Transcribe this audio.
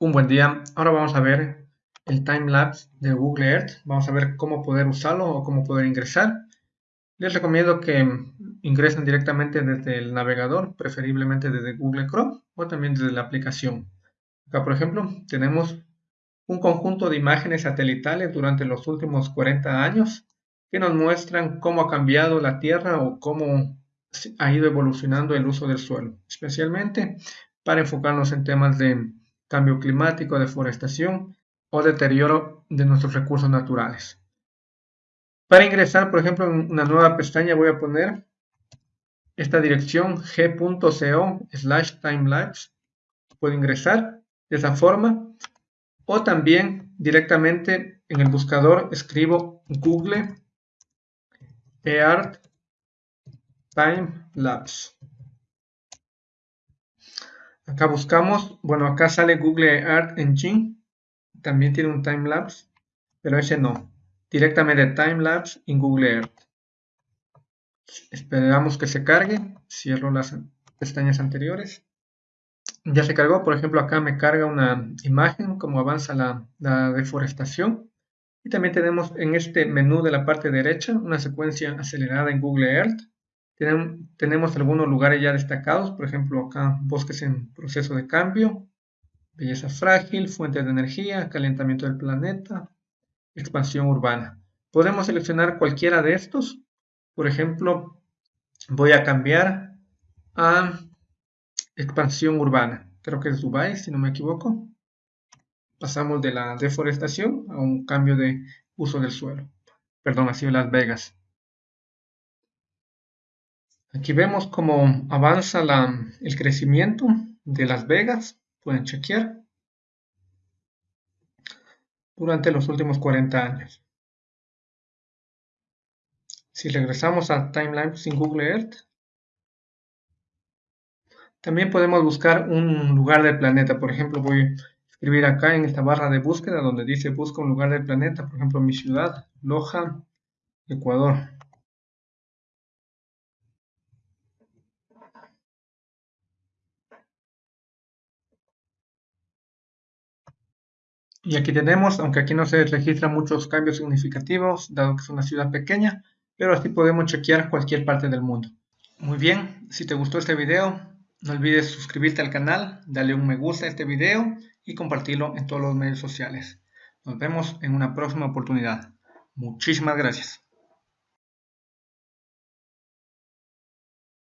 Un buen día. Ahora vamos a ver el timelapse de Google Earth. Vamos a ver cómo poder usarlo o cómo poder ingresar. Les recomiendo que ingresen directamente desde el navegador, preferiblemente desde Google Chrome o también desde la aplicación. Acá, por ejemplo, tenemos un conjunto de imágenes satelitales durante los últimos 40 años que nos muestran cómo ha cambiado la Tierra o cómo ha ido evolucionando el uso del suelo, especialmente para enfocarnos en temas de cambio climático, deforestación o deterioro de nuestros recursos naturales. Para ingresar, por ejemplo, en una nueva pestaña voy a poner esta dirección g.co slash timelapse. Puedo ingresar de esa forma o también directamente en el buscador escribo Google Earth Timelapse. Acá buscamos, bueno, acá sale Google Earth Engine, también tiene un timelapse, pero ese no. Directamente timelapse en Google Earth. Esperamos que se cargue, cierro las pestañas anteriores. Ya se cargó, por ejemplo, acá me carga una imagen, cómo avanza la deforestación. Y también tenemos en este menú de la parte derecha una secuencia acelerada en Google Earth tenemos algunos lugares ya destacados, por ejemplo acá bosques en proceso de cambio, belleza frágil, fuentes de energía, calentamiento del planeta, expansión urbana. Podemos seleccionar cualquiera de estos. Por ejemplo, voy a cambiar a expansión urbana. Creo que es Dubai, si no me equivoco. Pasamos de la deforestación a un cambio de uso del suelo. Perdón, ha sido Las Vegas. Aquí vemos cómo avanza el crecimiento de Las Vegas. Pueden chequear. Durante los últimos 40 años. Si regresamos a Timeline sin Google Earth, también podemos buscar un lugar del planeta. Por ejemplo, voy a escribir acá en esta barra de búsqueda donde dice busca un lugar del planeta. Por ejemplo, mi ciudad, Loja, Ecuador. Y aquí tenemos, aunque aquí no se registran muchos cambios significativos, dado que es una ciudad pequeña, pero así podemos chequear cualquier parte del mundo. Muy bien, si te gustó este video, no olvides suscribirte al canal, darle un me gusta a este video y compartirlo en todos los medios sociales. Nos vemos en una próxima oportunidad. Muchísimas gracias.